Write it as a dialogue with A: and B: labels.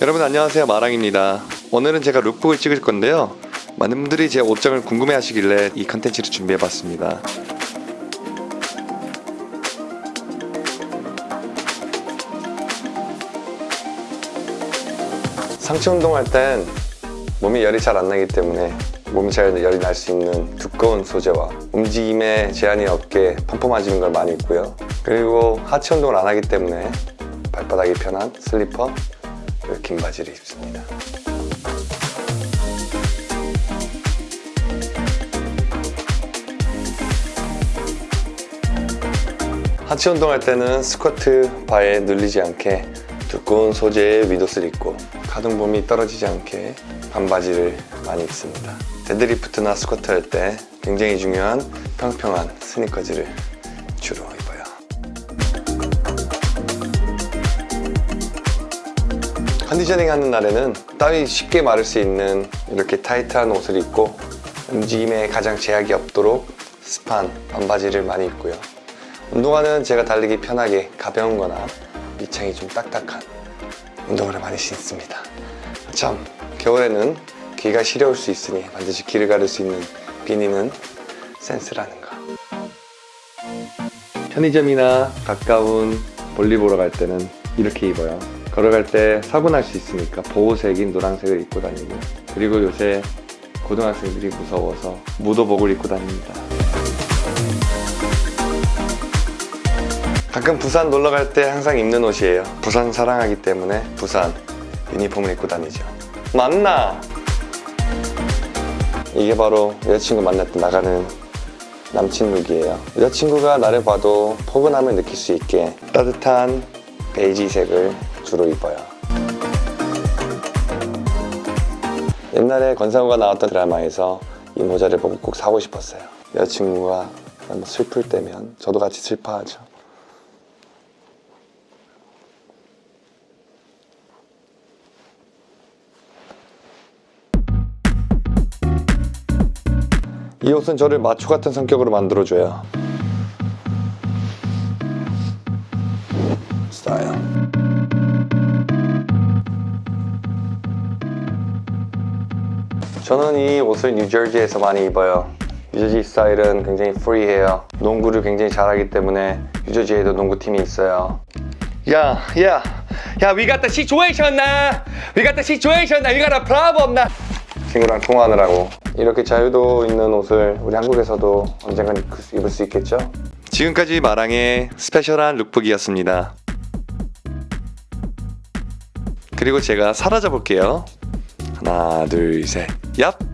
A: 여러분 안녕하세요. 마랑입니다. 오늘은 제가 룩북을 찍을 건데요. 많은 분들이 제 옷장을 궁금해 하시길래 이 컨텐츠를 준비해 봤습니다. 상체 운동할 땐 몸이 열이 잘 안 나기 때문에 몸이 잘 열이 날 수 있는 두꺼운 소재와 움직임에 제한이 없게 펌펌해지는 걸 많이 입고요. 그리고 하체 운동을 안 하기 때문에 발바닥이 편한 슬리퍼 그리고 긴 바지를 입습니다. 하체 운동할 때는 스쿼트 바에 눌리지 않게 두꺼운 소재의 위옷을 입고 가동범위 떨어지지 않게 반바지를 많이 입습니다. 데드리프트나 스쿼트 할 때 굉장히 중요한 평평한 스니커즈를 주로 입어요 컨디셔닝 하는 날에는 땀이 쉽게 마를 수 있는 이렇게 타이트한 옷을 입고 움직임에 가장 제약이 없도록 습한 반바지를 많이 입고요. 운동화는 제가 달리기 편하게 가벼운 거나 밑창이 좀 딱딱한 운동화를 많이 신습니다. 참 겨울에는 귀가 시려울 수 있으니 반드시 귀를 가릴 수 있는 비니는 센스라는 거 편의점이나 가까운 볼일 보러 갈 때는 이렇게 입어요 걸어갈 때날수 있으니까 보호색인 노란색을 입고 다니고 그리고 요새 고등학생들이 무서워서 무도복을 입고 다닙니다. 가끔 부산 놀러 갈 때 항상 입는 옷이에요. 부산 사랑하기 때문에 부산 유니폼을 입고 다니죠. 맞나? 이게 바로 여자친구 만날 때 나가는 남친 룩이에요. 여자친구가 나를 봐도 포근함을 느낄 수 있게 따뜻한 베이지색을 주로 입어요. 옛날에 권상우가 나왔던 드라마에서 이 모자를 보고 꼭 사고 싶었어요. 여자친구가 슬플 때면 저도 같이 슬퍼하죠. 이 옷은 저를 마초 같은 성격으로 만들어줘요. 스타일 저는 이 옷을 뉴저지에서 많이 입어요 뉴저지 스타일은 굉장히 프리해요 농구를 굉장히 잘하기 때문에 뉴저지에도 농구팀이 있어요
B: Yeah, yeah. Yeah, we got the situation now. We got the situation now. We got a problem now.
A: 친구랑 통화하느라고 이렇게 자유도 있는 옷을 우리 한국에서도 언젠간 입을 수- 입을 수 있겠죠? 지금까지 마랑의 스페셜한 룩북이었습니다 그리고 제가 사라져 볼게요 하나 둘 셋 Yep.